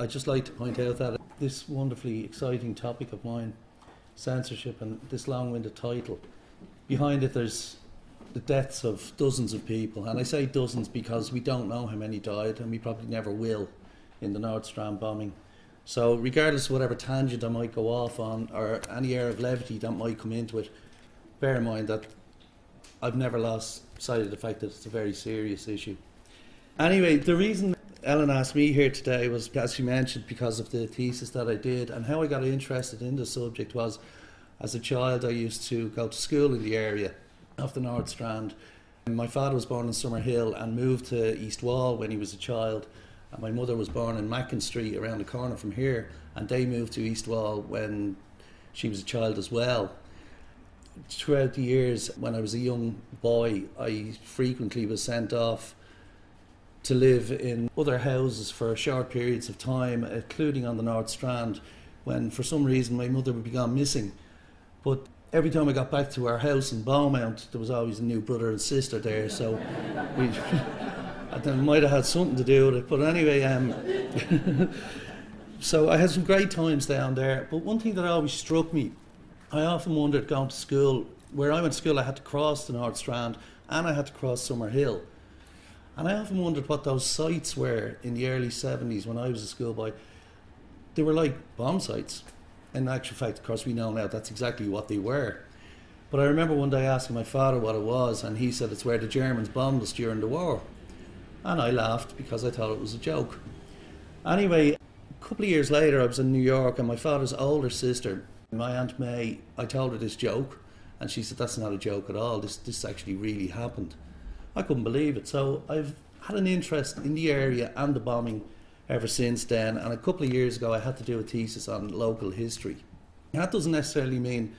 I'd just like to point out that this wonderfully exciting topic of mine, censorship, and this long winded title, behind it there's the deaths of dozens of people. And I say dozens because we don't know how many died, and we probably never will in the North Strand bombing. So, regardless of whatever tangent I might go off on, or any air of levity that might come into it, bear in mind that I've never lost sight of the fact that it's a very serious issue. Anyway, the reason Ellen asked me here today was, as she mentioned, because of the thesis that I did and how I got interested in the subject was as a child I used to go to school in the area of the North Strand. My father was born in Summerhill and moved to East Wall when he was a child. And my mother was born in Macken Street around the corner from here and they moved to East Wall when she was a child as well. Throughout the years when I was a young boy, I frequently was sent off to live in other houses for short periods of time, including on the North Strand, when for some reason my mother would be gone missing. But every time I got back to our house in Beaumont, there was always a new brother and sister there, so we. I might have had something to do with it, but anyway, um, so I had some great times down there. But one thing that always struck me, I often wondered going to school, where I went to school, I had to cross the North Strand and I had to cross Summerhill. And I often wondered what those sites were in the early 70s when I was a schoolboy. They were like bomb sites. In actual fact, of course, we know now that's exactly what they were. But I remember one day asking my father what it was, and he said it's where the Germans bombed us during the war. And I laughed because I thought it was a joke. Anyway, a couple of years later, I was in New York, and my father's older sister, my Aunt May, I told her this joke, and she said, That's not a joke at all. This, this actually really happened. I couldn't believe it. So I've had an interest in the area and the bombing ever since then. And a couple of years ago, I had to do a thesis on local history. That doesn't necessarily mean,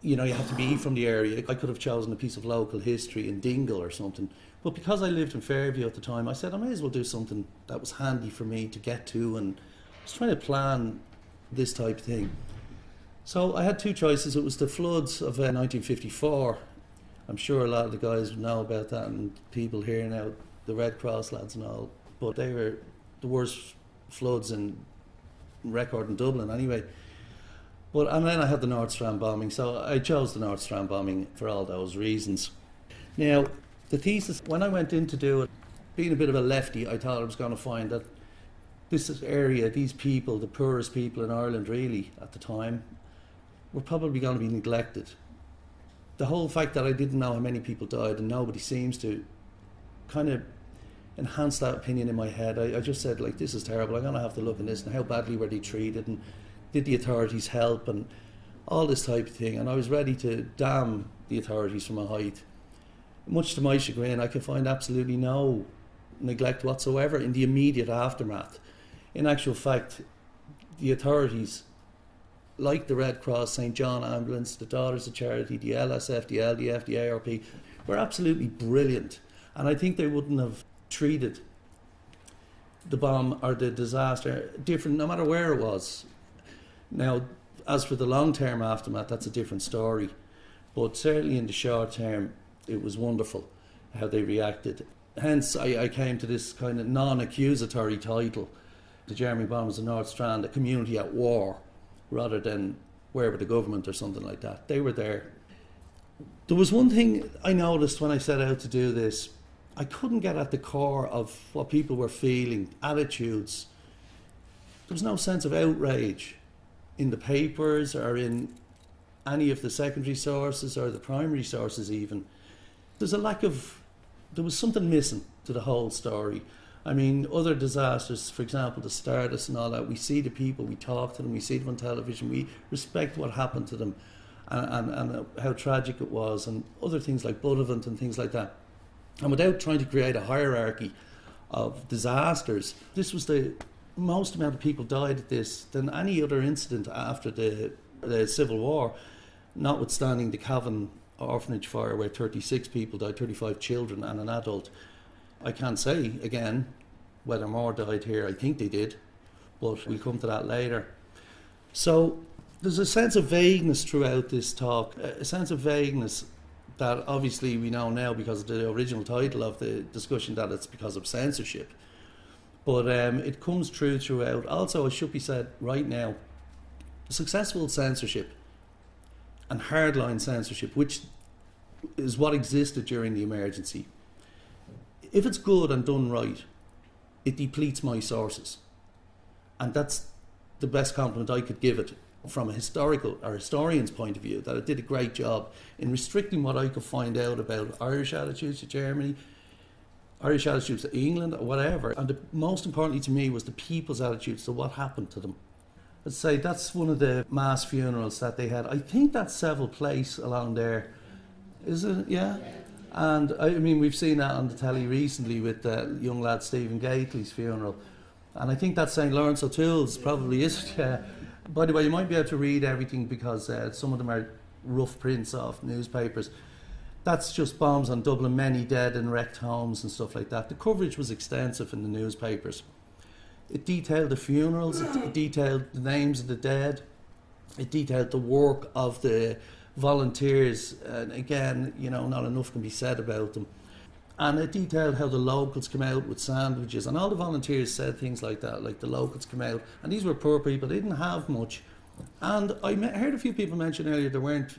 you know, you have to be from the area. I could have chosen a piece of local history in Dingle or something. But because I lived in Fairview at the time, I said I may as well do something that was handy for me to get to. And I was trying to plan this type of thing. So I had two choices. It was the floods of uh, 1954 I'm sure a lot of the guys know about that, and people here now, the Red Cross lads and all. But they were the worst floods in record in Dublin, anyway. But and then I had the North Strand bombing, so I chose the North Strand bombing for all those reasons. Now, the thesis when I went in to do it, being a bit of a lefty, I thought I was going to find that this area, these people, the poorest people in Ireland, really at the time, were probably going to be neglected the whole fact that I didn't know how many people died and nobody seems to kind of enhance that opinion in my head. I, I just said, like, this is terrible. I'm going to have to look at this and how badly were they treated and did the authorities help and all this type of thing. And I was ready to damn the authorities from a height. Much to my chagrin, I could find absolutely no neglect whatsoever in the immediate aftermath. In actual fact, the authorities like the Red Cross, St John Ambulance, the Daughters of Charity, the LSF, the LDF, the ARP, were absolutely brilliant. And I think they wouldn't have treated the bomb or the disaster different no matter where it was. Now, as for the long term aftermath, that's a different story. But certainly in the short term, it was wonderful how they reacted. Hence, I, I came to this kind of non accusatory title The Jeremy Bombers of North Strand, a community at war rather than where the government or something like that. They were there. There was one thing I noticed when I set out to do this. I couldn't get at the core of what people were feeling, attitudes. There was no sense of outrage in the papers or in any of the secondary sources or the primary sources, even. There's a lack of, there was something missing to the whole story. I mean, other disasters, for example, the Stardust and all that, we see the people, we talk to them, we see them on television, we respect what happened to them and, and, and how tragic it was, and other things like Buttevant and things like that. And without trying to create a hierarchy of disasters, this was the most amount of people died at this than any other incident after the, the Civil War, notwithstanding the Cavan orphanage fire where 36 people died, 35 children and an adult. I can't say again whether more died here. I think they did, but we'll come to that later. So there's a sense of vagueness throughout this talk, a sense of vagueness that obviously we know now because of the original title of the discussion that it's because of censorship. But um, it comes true throughout. Also, it should be said right now successful censorship and hardline censorship, which is what existed during the emergency, if it's good and done right, it depletes my sources. And that's the best compliment I could give it from a historical or historian's point of view, that it did a great job in restricting what I could find out about Irish attitudes to Germany, Irish attitudes to England, or whatever. And the, most importantly to me was the people's attitudes to what happened to them. I'd say that's one of the mass funerals that they had. I think that's Seville Place along there. Is it? Yeah. And I mean, we've seen that on the telly recently with the young lad Stephen Gately's funeral. And I think that's St. Lawrence O'Toole's, probably is. Yeah. By the way, you might be able to read everything because uh, some of them are rough prints off newspapers. That's just bombs on Dublin, many dead and wrecked homes and stuff like that. The coverage was extensive in the newspapers. It detailed the funerals, it detailed the names of the dead, it detailed the work of the volunteers. And again, you know, not enough can be said about them. And it detailed how the locals come out with sandwiches, and all the volunteers said things like that, like the locals come out, and these were poor people, they didn't have much. And I heard a few people mention earlier there weren't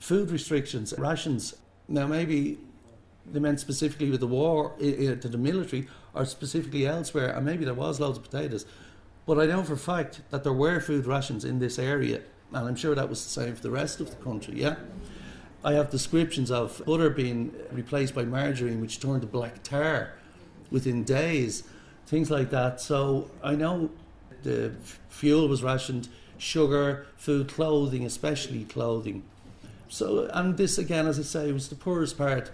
food restrictions, rations. Now, maybe they meant specifically with the war to the military or specifically elsewhere, and maybe there was loads of potatoes. But I know for a fact that there were food rations in this area, and I'm sure that was the same for the rest of the country, yeah? I have descriptions of butter being replaced by margarine, which turned to black tar within days, things like that. So I know the fuel was rationed, sugar, food, clothing, especially clothing. So, and this again, as I say, was the poorest part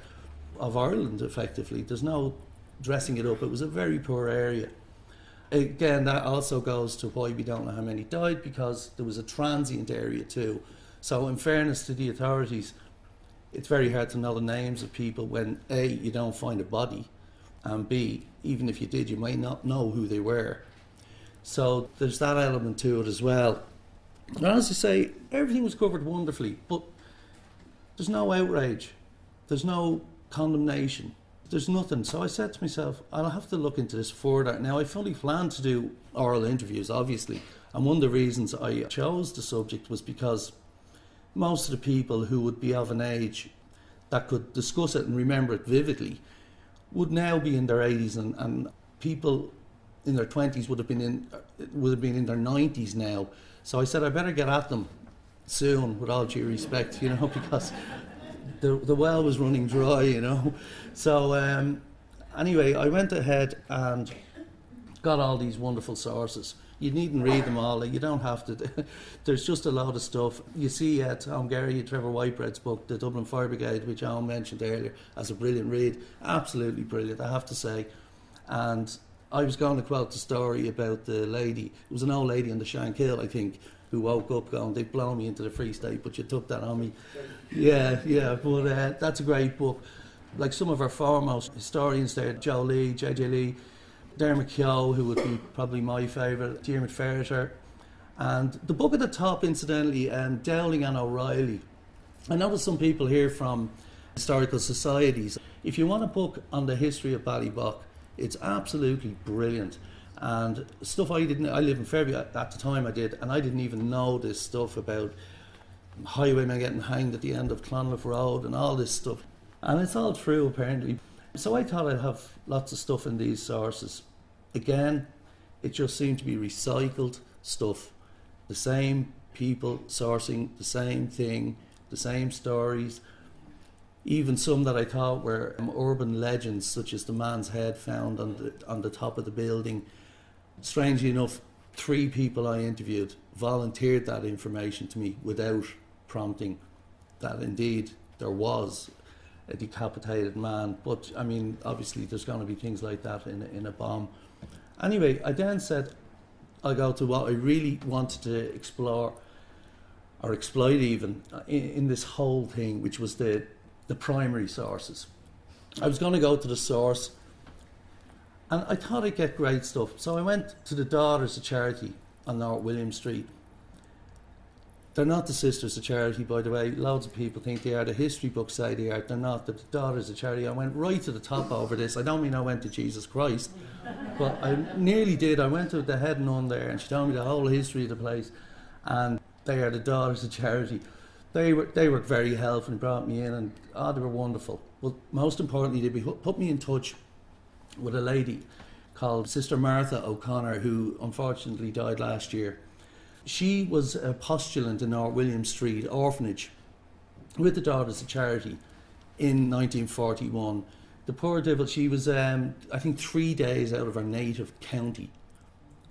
of Ireland. Effectively, there's no dressing it up. It was a very poor area. Again, that also goes to why we don't know how many died because there was a transient area too. So, in fairness to the authorities, it's very hard to know the names of people when A, you don't find a body, and B, even if you did, you might not know who they were. So there's that element to it as well. And as I say, everything was covered wonderfully, but there's no outrage, there's no condemnation, there's nothing. So I said to myself, I'll have to look into this further. Now, I fully planned to do oral interviews, obviously, and one of the reasons I chose the subject was because most of the people who would be of an age that could discuss it and remember it vividly would now be in their 80s and, and people in their 20s would have been in would have been in their 90s now so I said I better get at them soon with all due respect you know because the, the well was running dry you know so um, anyway I went ahead and got all these wonderful sources you needn't read them all. You don't have to. There's just a lot of stuff. You see uh, Tom Geraghty, Trevor Whitehead's book, The Dublin Fire Brigade, which I mentioned earlier, as a brilliant read. Absolutely brilliant, I have to say. And I was going to quote the story about the lady. It was an old lady on the Shankill, I think, who woke up going, they've blown me into the Free State, but you took that on me. Yeah, yeah, but uh, that's a great book. Like some of our foremost historians there, Joe Lee, J.J. Lee, Dermot Keogh, who would be probably my favourite, Diarmaid Ferriter. And the book at the top, incidentally, um, Dowling and O'Reilly. I there's some people here from historical societies. If you want a book on the history of Ballybough, it's absolutely brilliant. And stuff I didn't, I live in Fairview at, at the time I did, and I didn't even know this stuff about highwaymen getting hanged at the end of Clonliffe Road and all this stuff. And it's all true, apparently. So I thought I'd have lots of stuff in these sources. Again, it just seemed to be recycled stuff. The same people sourcing the same thing, the same stories. Even some that I thought were um, urban legends, such as the man's head found on the on the top of the building. Strangely enough, three people I interviewed volunteered that information to me without prompting. That indeed there was a decapitated man. But I mean, obviously, there's going to be things like that in a, in a bomb. Anyway, I then said, I'll go to what I really wanted to explore or exploit even uh, in, in this whole thing, which was the, the primary sources. I was going to go to the source and I thought I'd get great stuff. So I went to the Daughters of Charity on North William Street. They're not the Sisters of Charity, by the way. Loads of people think they are. The history books say they are. They're not. The Daughters of Charity. I went right to the top over this. I don't mean I went to Jesus Christ, but I nearly did. I went to the head nun there, and she told me the whole history of the place. And they are the Daughters of Charity. They were they were very helpful and brought me in, and oh, they were wonderful. Well, most importantly, they put me in touch with a lady called Sister Martha O'Connor, who unfortunately died last year she was a postulant in our William Street orphanage with the Daughters of Charity in 1941. The poor devil, she was, um, I think, three days out of her native county.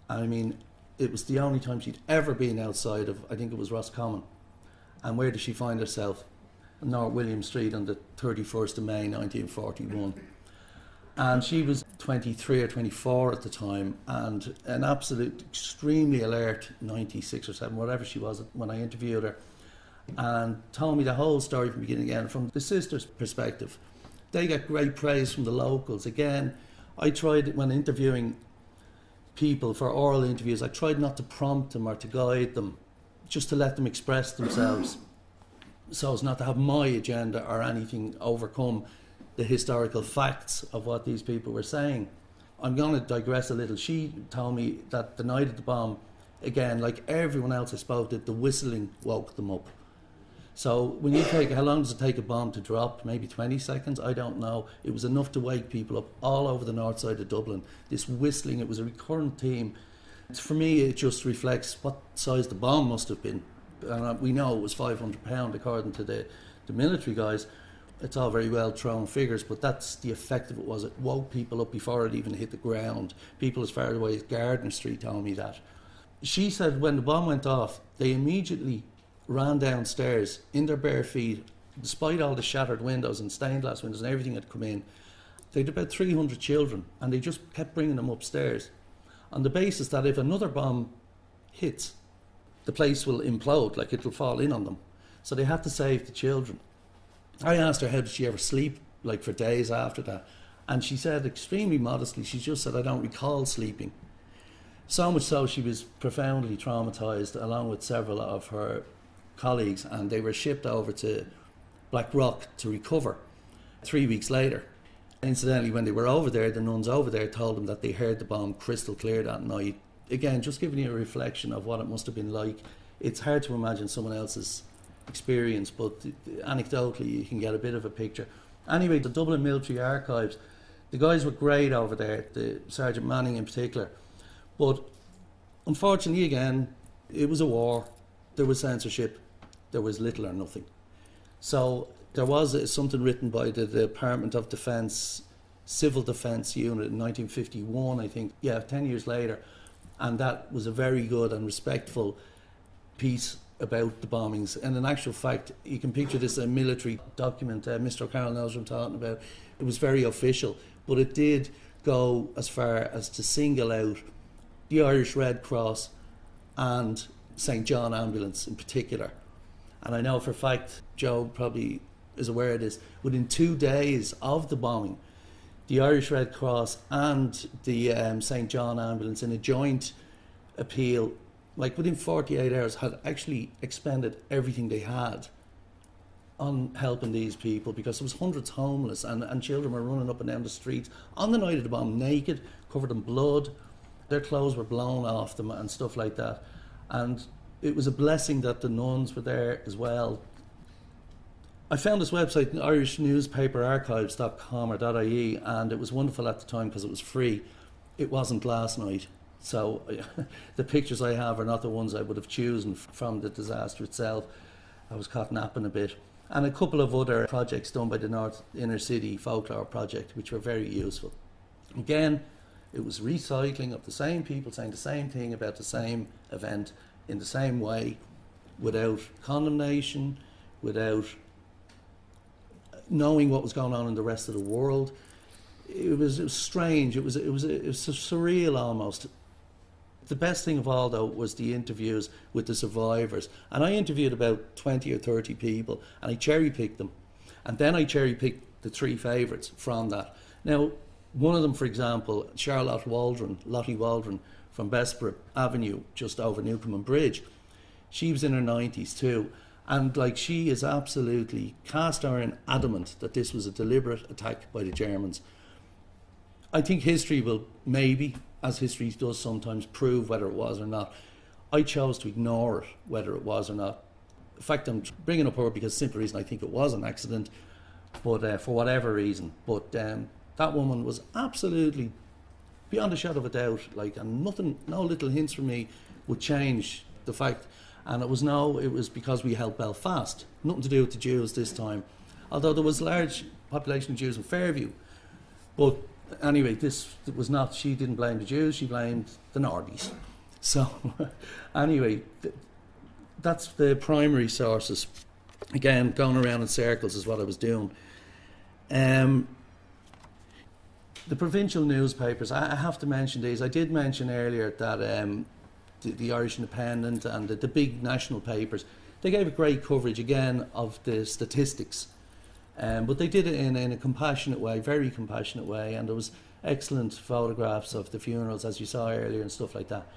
I mean, it was the only time she'd ever been outside of, I think it was Roscommon. And where did she find herself? North William Street on the 31st of May 1941 and she was 23 or 24 at the time and an absolute extremely alert 96 or 7 whatever she was when i interviewed her and told me the whole story from beginning again from the sisters perspective. They get great praise from the locals. Again i tried when interviewing people for oral interviews i tried not to prompt them or to guide them just to let them express themselves so as not to have my agenda or anything overcome the historical facts of what these people were saying. I'm going to digress a little. She told me that the night of the bomb, again, like everyone else I spoke to, the whistling woke them up. So when you take, how long does it take a bomb to drop? Maybe 20 seconds? I don't know. It was enough to wake people up all over the north side of Dublin. This whistling, it was a recurrent theme. For me, it just reflects what size the bomb must have been. And uh, we know it was 500 pound according to the, the military guys it's all very well thrown figures, but that's the effect of it was it woke people up before it even hit the ground. People as far away as Gardiner Street told me that. She said when the bomb went off, they immediately ran downstairs in their bare feet, despite all the shattered windows and stained glass windows and everything had come in. They had about 300 children, and they just kept bringing them upstairs on the basis that if another bomb hits, the place will implode, like it'll fall in on them. So they had to save the children. I asked her how did she ever sleep, like for days after that, and she said extremely modestly, she just said, "I don't recall sleeping." So much so, she was profoundly traumatized, along with several of her colleagues, and they were shipped over to Blackrock to recover. Three weeks later, incidentally, when they were over there, the nuns over there told them that they heard the bomb crystal clear that night. Again, just giving you a reflection of what it must have been like. It's hard to imagine someone else's experience, but anecdotally you can get a bit of a picture. Anyway, the Dublin Military Archives, the guys were great over there, the Sergeant Manning in particular. But unfortunately, again, it was a war. There was censorship. There was little or nothing. So there was uh, something written by the, the Department of Defence Civil Defence Unit in 1951, I think. Yeah, 10 years later. And that was a very good and respectful piece about the bombings. And in actual fact, you can picture this a military document. Uh, Mr. O'Carroll knows what I'm talking about. It was very official, but it did go as far as to single out the Irish Red Cross and St. John Ambulance in particular. And I know for a fact, Joe probably is aware of this, within two days of the bombing, the Irish Red Cross and the um, St. John Ambulance in a joint appeal like within 48 hours, had actually expended everything they had on helping these people because there was hundreds homeless and, and children were running up and down the streets on the night of the bomb naked, covered in blood. Their clothes were blown off them and stuff like that. And it was a blessing that the nuns were there as well. I found this website, irishnewspaperarchives.com or .ie, and it was wonderful at the time because it was free. It wasn't last night. So the pictures I have are not the ones I would have chosen from the disaster itself. I was caught napping a bit. And a couple of other projects done by the North Inner City Folklore Project, which were very useful. Again, it was recycling of the same people saying the same thing about the same event in the same way, without condemnation, without uh, knowing what was going on in the rest of the world. It was, it was strange. It was, it was, it was surreal almost the best thing of all, though, was the interviews with the survivors. And I interviewed about 20 or 30 people, and I cherry picked them. And then I cherry picked the three favourites from that. Now, one of them, for example, Charlotte Waldron, Lottie Waldron from Bessborough Avenue, just over Newcomen Bridge, She was in her 90s too. And like she is absolutely cast iron adamant that this was a deliberate attack by the Germans. I think history will maybe, as history does sometimes, prove whether it was or not. I chose to ignore it, whether it was or not. In fact, I'm bringing up her because simple reason I think it was an accident, but uh, for whatever reason. But um, that woman was absolutely beyond a shadow of a doubt. Like, and nothing, no little hints from me would change the fact. And it was no, it was because we held Belfast. Nothing to do with the Jews this time, although there was a large population of Jews in Fairview. But anyway, this was not. She didn't blame the Jews. She blamed the Nordies. So, anyway, th- that's the primary sources. Again, going around in circles is what I was doing. Um, the provincial newspapers, I, I have to mention these. I did mention earlier that um, the, the Irish Independent and the, the big national papers, they gave a great coverage again of the statistics. Um, but they did it in, in a compassionate way, very compassionate way, and there was excellent photographs of the funerals, as you saw earlier, and stuff like that.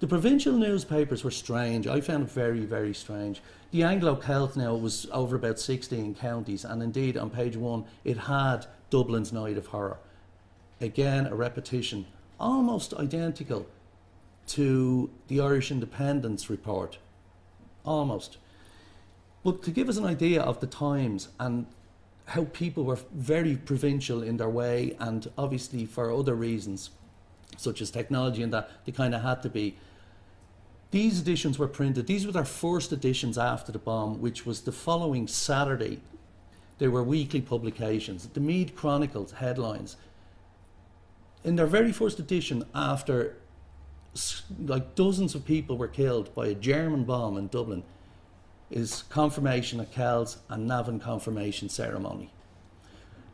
The provincial newspapers were strange. I found it very, very strange. The Anglo Celt now was over about 16 counties, and indeed on page one it had Dublin's Night of Horror. Again, a repetition, almost identical to the Irish Independence report. Almost. But to give us an idea of the times and how people were very provincial in their way, and obviously for other reasons, such as technology and that, they kind of had to be. These editions were printed, these were their first editions after the bomb, which was the following Saturday. They were weekly publications. The Meath Chronicles headlines. In their very first edition, after like dozens of people were killed by a German bomb in Dublin, is confirmation at Kells and Navan confirmation ceremony.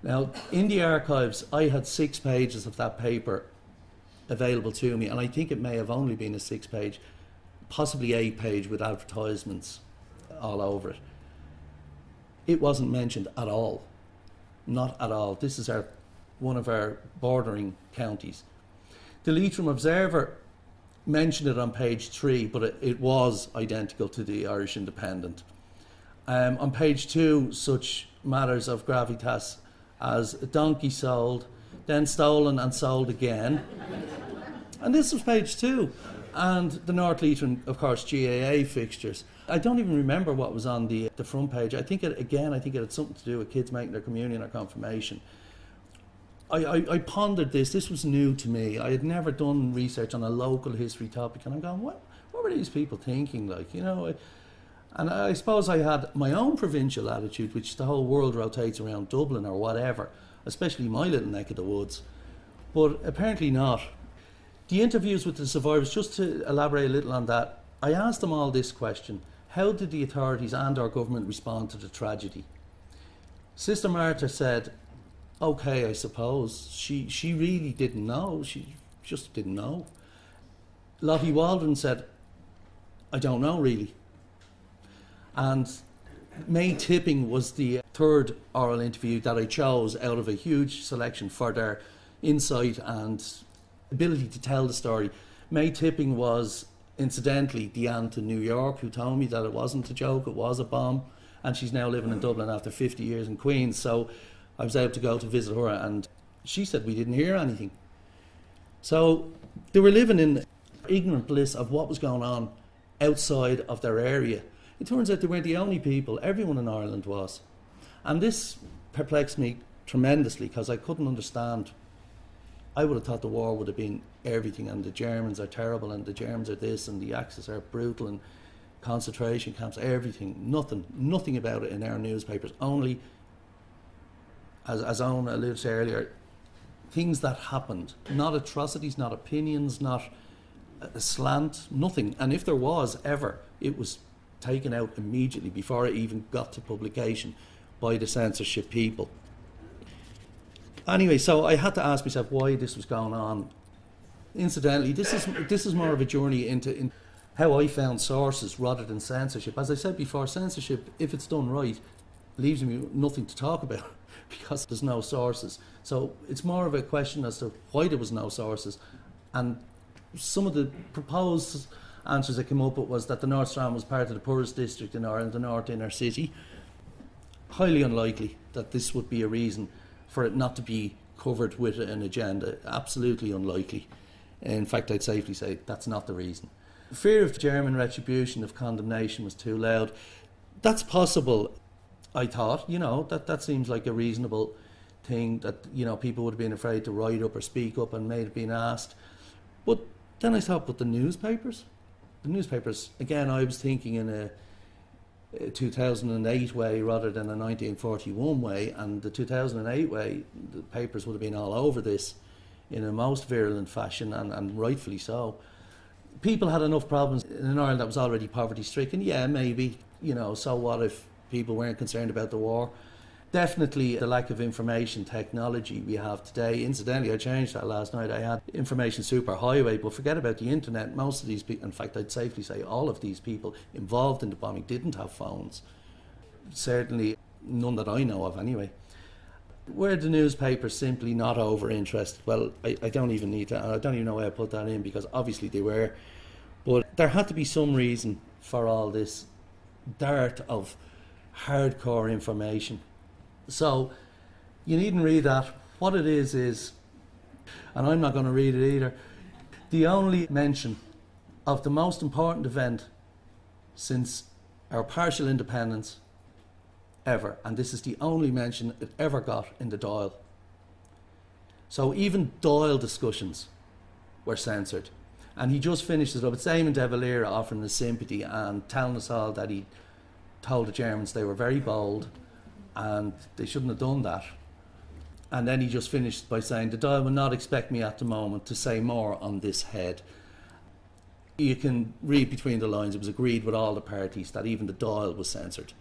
Now, in the archives, I had six pages of that paper available to me, and I think it may have only been a six page, possibly eight page with advertisements all over it. It wasn't mentioned at all. Not at all. This is our one of our bordering counties. The Leitrim Observer mentioned it on page three, but it, it was identical to the Irish Independent. Um, on page two, such matters of gravitas as a donkey sold, then stolen and sold again. and this was page two. And the North Leitrim, of course, GAA fixtures. I don't even remember what was on the, the front page. I think, it, again, I think it had something to do with kids making their communion or confirmation. I, I, I, pondered this. This was new to me. I had never done research on a local history topic, and I'm going, what, what were these people thinking? Like, you know, I, and I suppose I had my own provincial attitude, which the whole world rotates around Dublin or whatever, especially my little neck of the woods. But apparently not. The interviews with the survivors, just to elaborate a little on that, I asked them all this question: How did the authorities and our government respond to the tragedy? Sister Martha said, okay, I suppose. She she really didn't know. She just didn't know. Lottie Waldron said, I don't know really. And May Tipping was the third oral interview that I chose out of a huge selection for their insight and ability to tell the story. May Tipping was incidentally the aunt in New York who told me that it wasn't a joke, it was a bomb, and she's now living in Dublin after 50 years in Queens. So I was able to go to visit her, and she said we didn't hear anything. So they were living in ignorant bliss of what was going on outside of their area. It turns out they weren't the only people, everyone in Ireland was. And this perplexed me tremendously because I couldn't understand. I would have thought the war would have been everything, and the Germans are terrible, and the Germans are this, and the Axis are brutal, and concentration camps, everything. Nothing, nothing about it in our newspapers. Only as, as Owen alluded to earlier, things that happened, not atrocities, not opinions, not a slant, nothing. And if there was ever, it was taken out immediately before it even got to publication by the censorship people. Anyway, so I had to ask myself why this was going on. Incidentally, this is this is more of a journey into in how I found sources rather than censorship. As I said before, censorship, if it's done right, leaves me nothing to talk about. because there's no sources. So it's more of a question as to why there was no sources, and some of the proposed answers that came up with was that the North Strand was part of the poorest district in Ireland, the North Inner City. Highly unlikely that this would be a reason for it not to be covered with an agenda. Absolutely unlikely. In fact, I'd safely say that's not the reason. Fear of German retribution, of condemnation, was too loud. That's possible, I thought. You know, that, that seems like a reasonable thing that, you know, people would have been afraid to write up or speak up and may have been asked. But then I thought, but the newspapers? The newspapers, again, I was thinking in a, a 2008 way rather than a 1941 way, and the 2008 way, the papers would have been all over this in a most virulent fashion, and, and rightfully so. People had enough problems in an Ireland that was already poverty stricken. Yeah, maybe, you know, so what if people weren't concerned about the war? Definitely the lack of information technology we have today. Incidentally, I changed that last night. I had information superhighway, but forget about the internet. Most of these people, in fact, I'd safely say all of these people involved in the bombing didn't have phones. Certainly none that I know of, anyway. Were the newspapers simply not over interested? Well, I, I don't even need to, I don't even know why I put that in because obviously they were. But there had to be some reason for all this dart of hardcore information. So you needn't read that. What it is is, and I'm not going to read it either, the only mention of the most important event since our partial independence ever, and this is the only mention it ever got in the Dáil. So even Dáil discussions were censored. And he just finishes up. It's Eamon de Valera offering his sympathy and telling us all that he told the Germans they were very bold and they shouldn't have done that. And then he just finished by saying, The Dáil will not expect me at the moment to say more on this head. You can read between the lines, it was agreed with all the parties that even the Dáil was censored.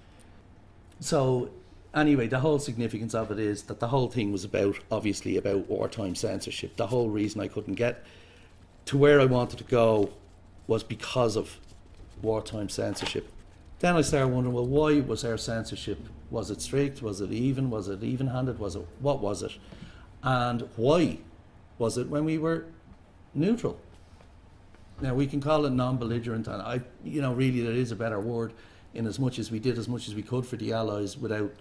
So, anyway, the whole significance of it is that the whole thing was about, obviously, about wartime censorship. The whole reason I couldn't get to where I wanted to go was because of wartime censorship. Then I started wondering, well, why was our censorship? Was it strict? Was it even? Was it even-handed? Was it what was it? And why was it when we were neutral? Now we can call it non-belligerent, and I, you know, really there is a better word in as much as we did as much as we could for the Allies without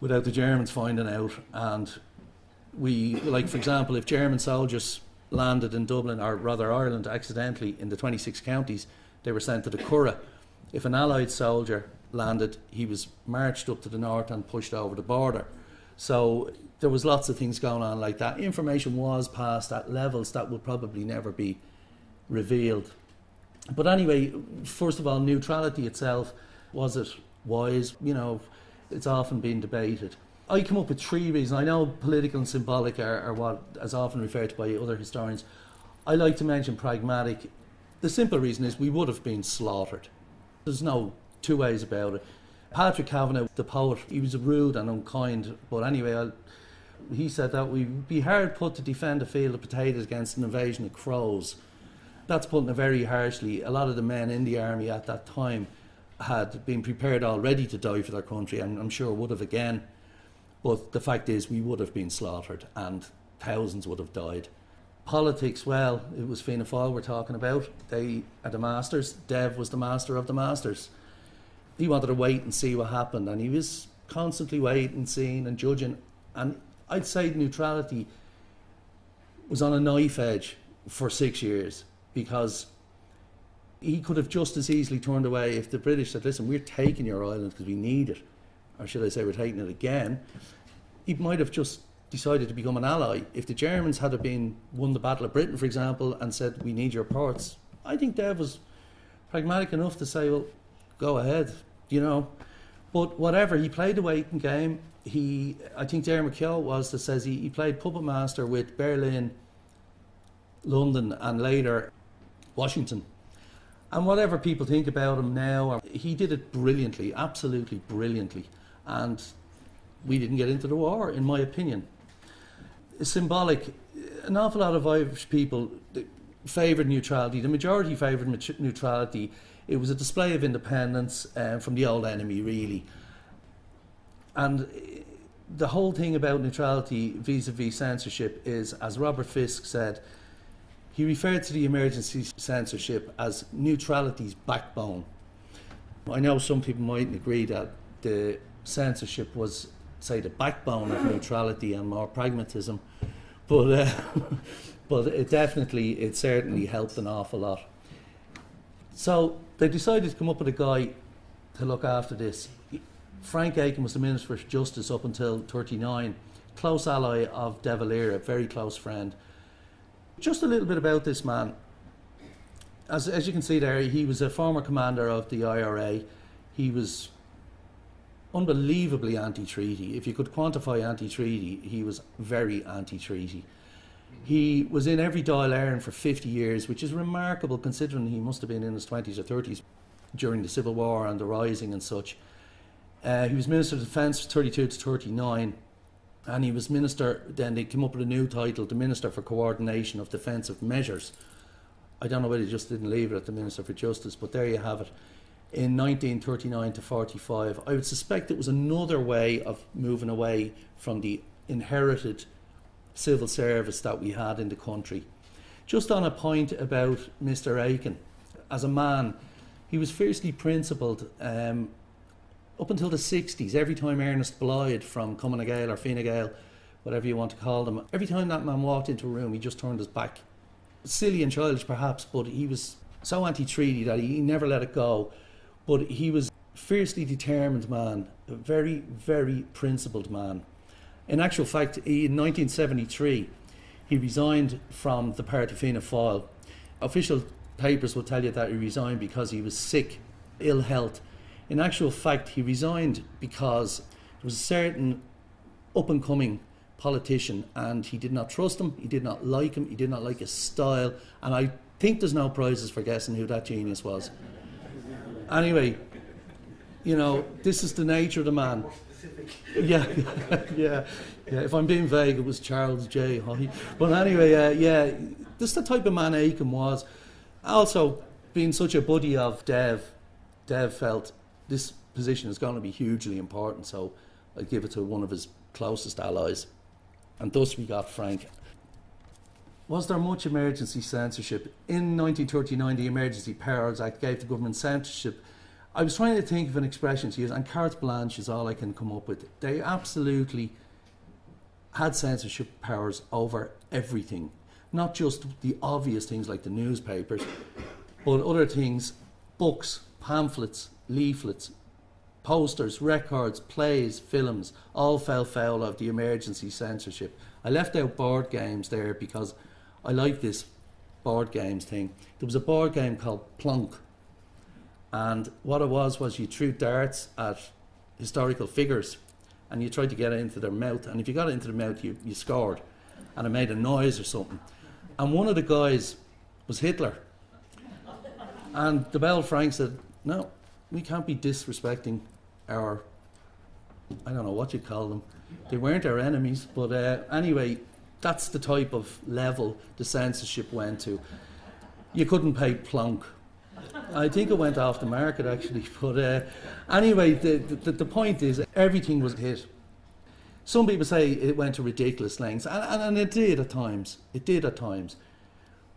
without the Germans finding out. And we, like for example, if German soldiers landed in Dublin, or rather Ireland, accidentally in the 26 counties, they were sent to the Curragh if an Allied soldier landed, he was marched up to the north and pushed over the border. So there was lots of things going on like that. Information was passed at levels that would probably never be revealed. But anyway, first of all, neutrality itself was it wise? You know, it's often been debated. I come up with three reasons. I know political and symbolic are, are what is often referred to by other historians. I like to mention pragmatic. The simple reason is we would have been slaughtered. There's no two ways about it. Patrick Kavanagh, the poet, he was rude and unkind, but anyway, I'll, he said that we'd be hard put to defend a field of potatoes against an invasion of crows. That's putting it very harshly. A lot of the men in the army at that time had been prepared already to die for their country, and I'm sure would have again. But the fact is, we would have been slaughtered, and thousands would have died. Politics, well, it was Fianna Fáil we're talking about. They are the masters. Dev was the master of the masters. He wanted to wait and see what happened, and he was constantly waiting, seeing, and judging. And I'd say neutrality was on a knife edge for six years because he could have just as easily turned away if the British said, listen, we're taking your island because we need it, or should I say, we're taking it again. He might have just decided to become an ally. If the Germans had been won the Battle of Britain, for example, and said we need your ports, I think Dev was pragmatic enough to say, well, go ahead, you know. But whatever, he played the waiting game. He, I think Darren McKeown was that says he, he played puppet master with Berlin, London, and later Washington. And whatever people think about him now, he did it brilliantly, absolutely brilliantly. And we didn't get into the war, in my opinion symbolic. An awful lot of Irish people favoured neutrality. The majority favoured neutrality. It was a display of independence uh, from the old enemy, really. And the whole thing about neutrality vis-a-vis censorship is, as Robert Fisk said, He referred to the emergency censorship as neutrality's backbone. I know some people mightn't agree that the censorship was, say, the backbone of neutrality and more pragmatism, but uh, but it definitely, it certainly helped an awful lot. So they decided to come up with a guy to look after this. Frank Aiken was the Minister for Justice up until 39, close ally of De Valera, very close friend. Just a little bit about this man. As, as you can see there, he was a former commander of the IRA. He was unbelievably anti treaty. If you could quantify anti treaty, he was very anti treaty. He was in every Dáil Éireann for 50 years, which is remarkable considering he must have been in his 20s or 30s during the Civil War and the Rising and such. Uh, he was Minister of Defence 32 to 39, and he was Minister, then they came up with a new title, the Minister for Coordination of Defensive Measures. I don't know whether he just didn't leave it at the Minister for Justice, but there you have it. In 1939 to 45, I would suspect it was another way of moving away from the inherited civil service that we had in the country. Just on a point about Mr. Aiken, as a man, he was fiercely principled um, up until the 60s. Every time Ernest Blythe from Cumann Gael or Fine Gael, whatever you want to call them, every time that man walked into a room, he just turned his back. Silly and childish, perhaps, but he was so anti treaty that he never let it go. But he was fiercely determined man, a very, very principled man. In actual fact, in 1973, he resigned from the party Fianna Fáil. Official papers will tell you that he resigned because he was sick, ill health. In actual fact, he resigned because there was a certain up and coming politician and he did not trust him, he did not like him, he did not like his style, and I think there's no prizes for guessing who that genius was. Anyway, you know, this is the nature of the man. Yeah, yeah, yeah. If I'm being vague, it was Charles J. Haughey. But anyway, uh, yeah, this is the type of man Aiken was. Also, being such a buddy of Dev, Dev felt this position is going to be hugely important, so I give it to one of his closest allies. And thus we got Frank. Was there much emergency censorship? In 1939, the Emergency Powers Act gave the government censorship I was trying to think of an expression to use, and carte blanche is all I can come up with. They absolutely had censorship powers over everything, not just the obvious things like the newspapers, but other things, books, pamphlets, leaflets, posters, records, plays, films, all fell foul of the emergency censorship. I left out board games there because I like this board games thing. There was a board game called Plonk and what it was was you threw darts at historical figures and you tried to get it into their mouth. And if you got it into the mouth, you, you scored. And it made a noise or something. And one of the guys was Hitler. And the Bell Frank said, No, we can't be disrespecting our, I don't know what you call them. They weren't our enemies. But uh, anyway, that's the type of level the censorship went to. You couldn't pay plonk I think it went off the market actually. But uh, anyway, the, the, the point is everything was hit. Some people say it went to ridiculous lengths, and, and, and it did at times. It did at times.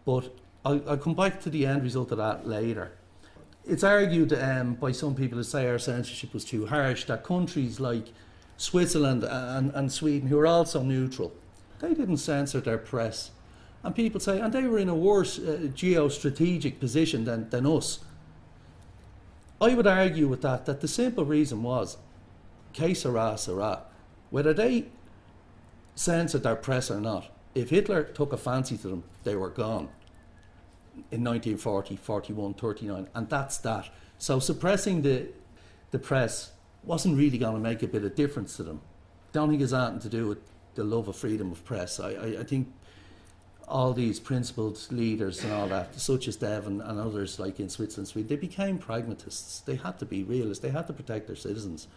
But I'll, I'll come back to the end result of that later. It's argued um, by some people who say our censorship was too harsh that countries like Switzerland and, and Sweden, who are also neutral, they didn't censor their press. And people say, and they were in a worse uh, geostrategic position than, than us. I would argue with that, that the simple reason was, que sera, sera. Whether they censored their press or not, if Hitler took a fancy to them, they were gone in 1940, 41, 39, and that's that. So suppressing the, the press wasn't really going to make a bit of difference to them. Don't think it's anything to do with the love of freedom of press. I, I, I think all these principled leaders and all that, such as Devon and others like in Switzerland, Sweden, they became pragmatists. They had to be realists. They had to protect their citizens.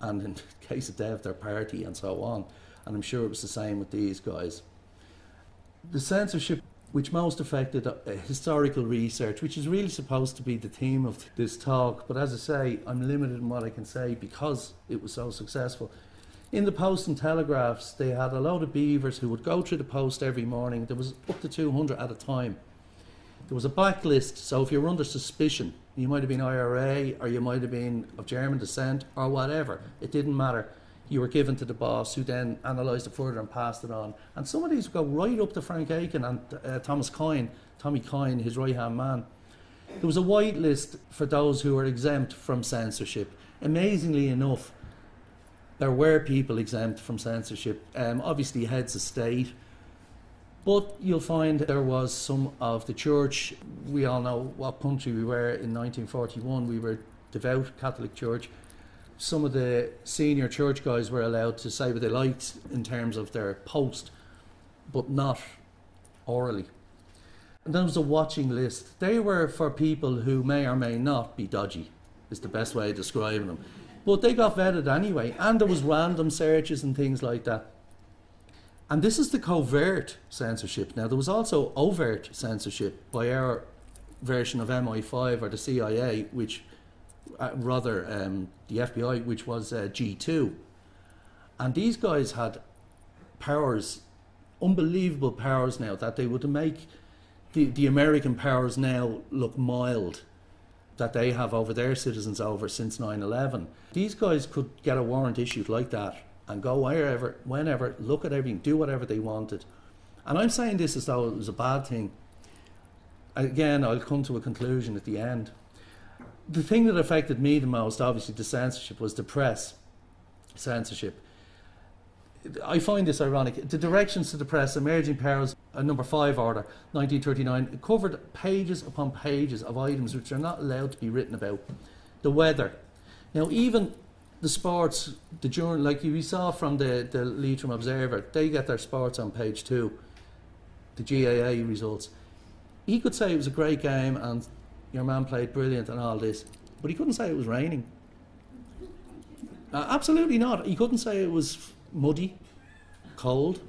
And in the case of Dev, their party and so on. And I'm sure it was the same with these guys. The censorship which most affected uh, historical research, which is really supposed to be the theme of this talk. But as I say, I'm limited in what I can say because it was so successful. In the Post and Telegraphs, they had a load of beavers who would go through the post every morning. There was up to 200 at a time. There was a blacklist, so if you were under suspicion, you might have been IRA or you might have been of German descent or whatever, it didn't matter. You were given to the boss who then analysed it further and passed it on. And some of these go right up to Frank Aiken and uh, Thomas Coyne, Tommy Coyne, his right hand man. There was a white list for those who were exempt from censorship. Amazingly enough, there were people exempt from censorship. Um, obviously, heads of state, but you'll find there was some of the church. We all know what country we were in 1941. We were devout Catholic Church. Some of the senior church guys were allowed to say what they liked in terms of their post, but not orally. And then there was a watching list. They were for people who may or may not be dodgy, is the best way of describing them. But they got vetted anyway, and there was random searches and things like that. And this is the covert censorship. Now, there was also overt censorship by our version of MI5 or the CIA, which uh, rather um, the FBI, which was uh, G2. And these guys had powers, unbelievable powers now, that they would make the, the American powers now look mild that they have over their citizens over since 9 11. These guys could get a warrant issued like that and go wherever, whenever, look at everything, do whatever they wanted. And I'm saying this as though it was a bad thing. Again, I'll come to a conclusion at the end. The thing that affected me the most, obviously, the censorship, was the press censorship. I find this ironic. The directions to the press, emergency powers, a number five order, 1939, covered pages upon pages of items which are not allowed to be written about. The weather. Now, even the sports, the journal, like we saw from the, the Leitrim Observer, they get their sports on page two, the GAA results. He could say it was a great game and your man played brilliant and all this, but he couldn't say it was raining. Uh, absolutely not. He couldn't say it was muddy, cold.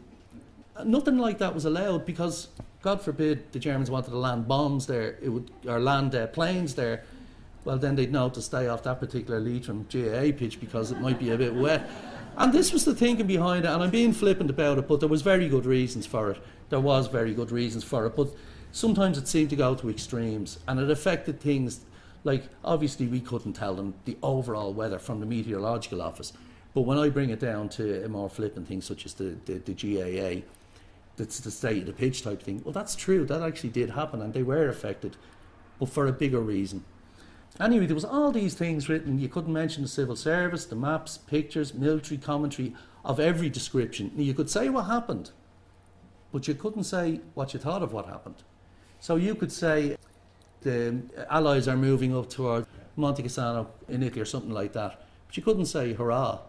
Uh, nothing like that was allowed because, God forbid, the Germans wanted to land bombs there, it would, or land uh, planes there well, then they'd know to stay off that particular Leitrim GAA pitch because it might be a bit wet. And this was the thinking behind it, and I'm being flippant about it, but there was very good reasons for it. There was very good reasons for it, but sometimes it seemed to go to extremes, and it affected things like obviously we couldn't tell them the overall weather from the meteorological office, but when I bring it down to a more flippant thing such as the, the, the GAA, that's the state of the pitch type thing. Well, that's true. That actually did happen, and they were affected, but for a bigger reason. Anyway, there was all these things written. You couldn't mention the civil service, the maps, pictures, military commentary of every description. You could say what happened, but you couldn't say what you thought of what happened. So you could say the Allies are moving up toward Monte Cassino in Italy or something like that, but you couldn't say hurrah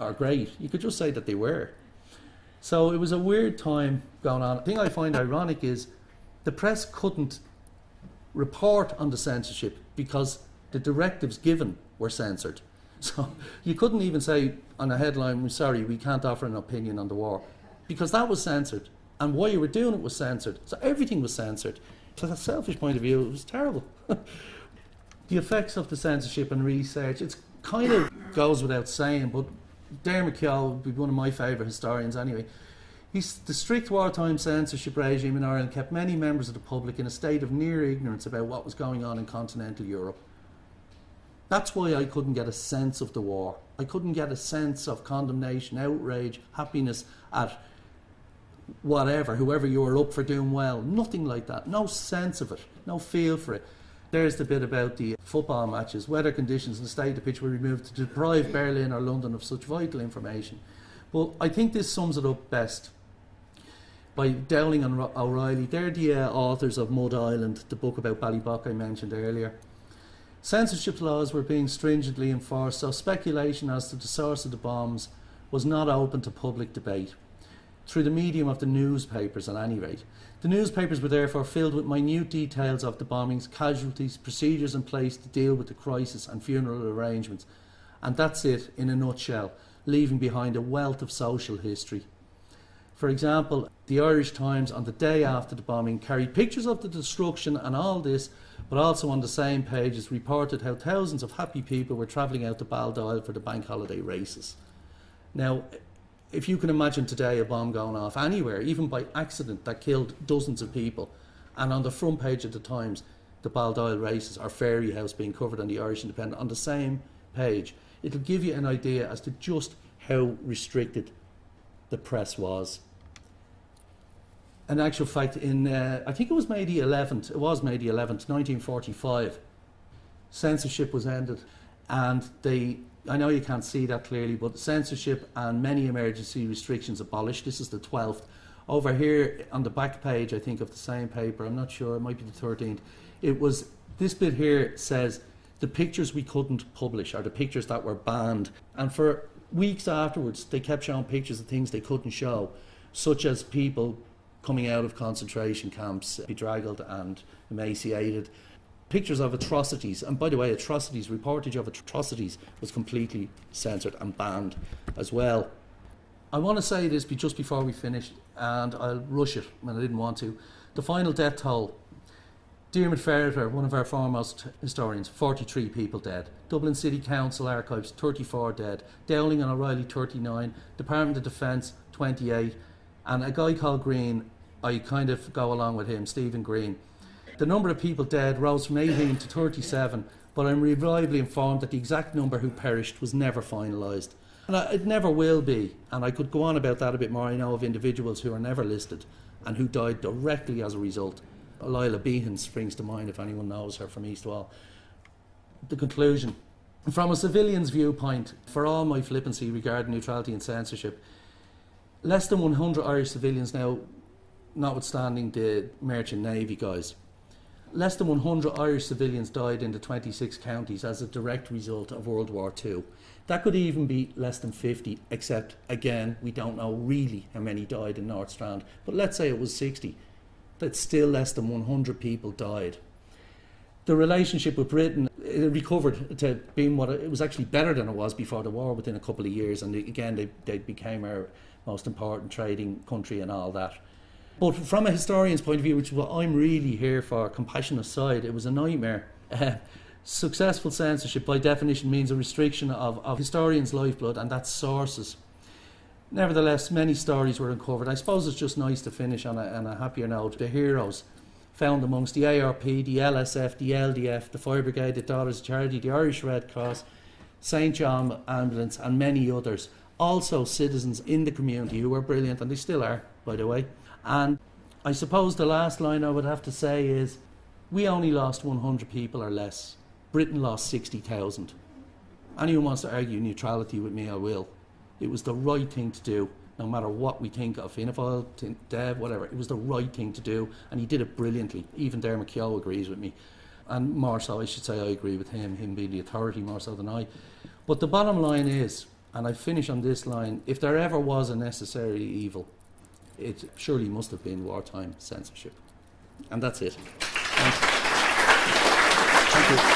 or great. You could just say that they were. So it was a weird time going on. The thing I find ironic is the press couldn't report on the censorship because the directives given were censored. So you couldn't even say on a headline, we're sorry, we can't offer an opinion on the war, because that was censored. And why you were doing it was censored. So everything was censored. From a selfish point of view, it was terrible. the effects of the censorship and research, it kind of goes without saying, but Darren McKeown would be one of my favourite historians anyway. He's, the strict wartime censorship regime in Ireland kept many members of the public in a state of near ignorance about what was going on in continental Europe. That's why I couldn't get a sense of the war. I couldn't get a sense of condemnation, outrage, happiness at whatever, whoever you were up for doing well. Nothing like that. No sense of it. No feel for it. There's the bit about the football matches. Weather conditions and the state of the pitch were removed to deprive Berlin or London of such vital information. Well, I think this sums it up best by Dowling and O'Reilly. They're the uh, authors of Mud Island, the book about Ballybough I mentioned earlier. Censorship laws were being stringently enforced, so speculation as to the source of the bombs was not open to public debate, through the medium of the newspapers at any rate. The newspapers were therefore filled with minute details of the bombings, casualties, procedures in place to deal with the crisis and funeral arrangements. And that's it in a nutshell, leaving behind a wealth of social history. For example, the Irish Times on the day after the bombing carried pictures of the destruction and all this, but also on the same pages reported how thousands of happy people were travelling out to Baldoyle for the bank holiday races. Now, if you can imagine today a bomb going off anywhere, even by accident, that killed dozens of people, and on the front page of the Times, the Baldoyle races or Fairyhouse being covered on the Irish Independent on the same page, it'll give you an idea as to just how restricted the press was. In actual fact, in uh, I think it was May the 11th, it was May the 11th, 1945, censorship was ended, and they. I know you can't see that clearly, but censorship and many emergency restrictions abolished. This is the 12th. Over here on the back page, I think, of the same paper, I'm not sure, it might be the 13th, it was this bit here says the pictures we couldn't publish are the pictures that were banned. And for weeks afterwards, they kept showing pictures of things they couldn't show, such as people coming out of concentration camps, bedraggled and emaciated. Pictures of atrocities, and by the way, atrocities, reportage of atrocities was completely censored and banned as well. I want to say this just before we finish, and I'll rush it when I didn't want to. The final death toll. Diarmaid Ferriter, one of our foremost historians, 43 people dead. Dublin City Council Archives, 34 dead. Dowling and O'Reilly, 39. Department of Defence, 28. And a guy called Green, I kind of go along with him, Stephen Green. The number of people dead rose from 18 to 37, but I'm reliably informed that the exact number who perished was never finalised. And I, it never will be. And I could go on about that a bit more. I know of individuals who are never listed and who died directly as a result. Lila Behan springs to mind if anyone knows her from East Wall. The conclusion. From a civilian's viewpoint, for all my flippancy regarding neutrality and censorship, less than 100 Irish civilians now, notwithstanding the merchant navy guys, less than 100 Irish civilians died in the 26 counties as a direct result of World War II. That could even be less than 50, except again, we don't know really how many died in North Strand. But let's say it was 60. That's still less than 100 people died. The relationship with Britain it recovered to being what it, was actually better than it was before the war within a couple of years. And again, they, they became our most important trading country and all that. But from a historian's point of view, which is what I'm really here for, compassion aside, it was a nightmare. Uh, successful censorship, by definition, means a restriction of, of historians' lifeblood and that's sources. Nevertheless, many stories were uncovered. I suppose it's just nice to finish on a, on a happier note. The heroes found amongst the ARP, the LSF, the LDF, the Fire Brigade, the Daughters of Charity, the Irish Red Cross, St John Ambulance, and many others. Also, citizens in the community who were brilliant, and they still are, by the way. And I suppose the last line I would have to say is we only lost 100 people or less. Britain lost 60,000. Anyone wants to argue neutrality with me, I will. It was the right thing to do, no matter what we think of Fianna Fáil, Dev, whatever. It was the right thing to do, and he did it brilliantly. Even Dermot Keogh agrees with me. And more so, I should say, I agree with him, him being the authority more so than I. But the bottom line is, and I finish on this line if there ever was a necessary evil, it surely must have been wartime censorship. And that's it. Thank you.